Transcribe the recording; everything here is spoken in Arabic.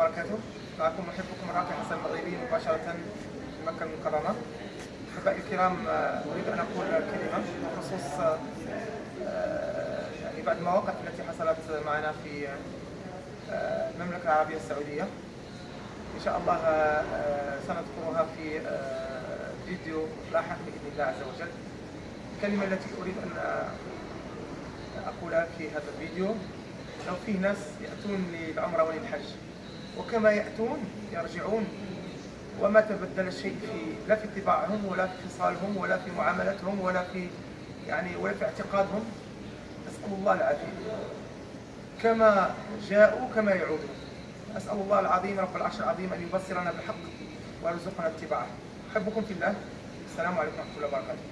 وبركاته. معكم محبكم راقي حسن المغربي مباشرة من مكة المكرمة. أحبائي الكرام آه، أريد أن أقول كلمة بخصوص آه، آه، يعني بعض المواقف التي حصلت معنا في المملكة العربية السعودية. إن شاء الله سنذكرها في فيديو لاحق بإذن الله عز وجل. الكلمة التي أريد أن أقولها في هذا الفيديو لو فيه ناس يأتون للعمرة وللحج وكما يأتون يرجعون. وما تبدل الشيء في لا في طباعهم ولا في خصالهم ولا في معاملتهم ولا في يعني ولا في اعتقادهم. أسأل الله العافية. كما جاءوا كما يعودون أسأل الله العظيم رب العرش العظيم أن يبصرنا بالحق ويرزقنا اتباعه. أحبكم في الله. السلام عليكم ورحمة الله وبركاته.